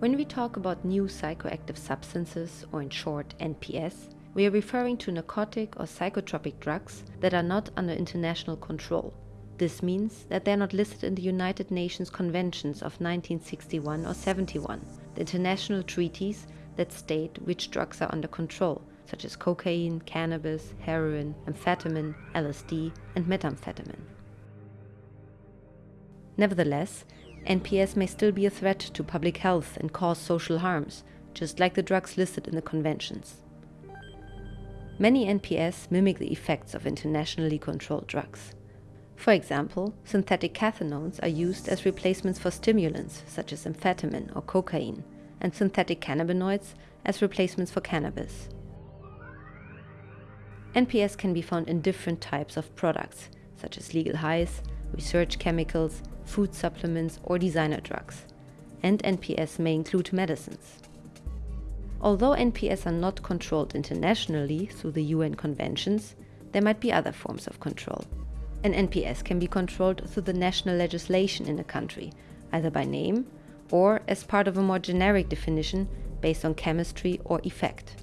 When we talk about new psychoactive substances, or in short NPS, we are referring to narcotic or psychotropic drugs that are not under international control. This means that they are not listed in the United Nations Conventions of 1961 or 71, the international treaties that state which drugs are under control, such as cocaine, cannabis, heroin, amphetamine, LSD, and methamphetamine. Nevertheless, NPS may still be a threat to public health and cause social harms, just like the drugs listed in the conventions. Many NPS mimic the effects of internationally controlled drugs. For example, synthetic cathinones are used as replacements for stimulants such as amphetamine or cocaine, and synthetic cannabinoids as replacements for cannabis. NPS can be found in different types of products, such as legal highs, research chemicals, food supplements or designer drugs. And NPS may include medicines. Although NPS are not controlled internationally through the UN conventions, there might be other forms of control. An NPS can be controlled through the national legislation in a country, either by name or as part of a more generic definition based on chemistry or effect.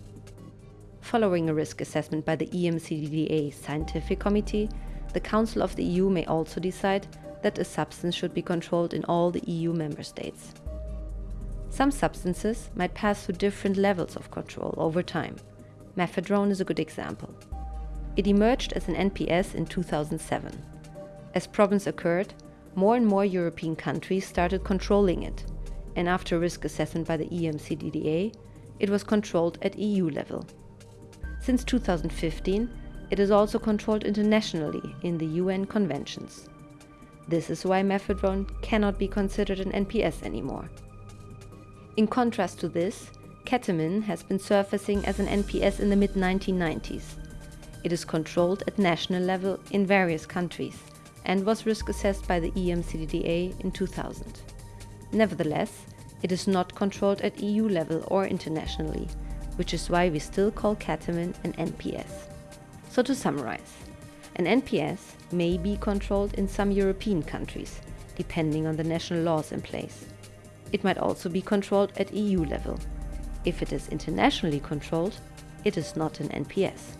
Following a risk assessment by the EMCDDA Scientific Committee, the Council of the EU may also decide that a substance should be controlled in all the EU member states. Some substances might pass through different levels of control over time. Mephedrone is a good example. It emerged as an NPS in 2007. As problems occurred, more and more European countries started controlling it, and after risk assessment by the EMCDDA, it was controlled at EU level. Since 2015, it is also controlled internationally in the UN conventions. This is why mephedrone cannot be considered an NPS anymore. In contrast to this, ketamine has been surfacing as an NPS in the mid-1990s. It is controlled at national level in various countries and was risk assessed by the EMCDDA in 2000. Nevertheless, it is not controlled at EU level or internationally, which is why we still call ketamine an NPS. So to summarize, an NPS may be controlled in some European countries, depending on the national laws in place. It might also be controlled at EU level. If it is internationally controlled, it is not an NPS.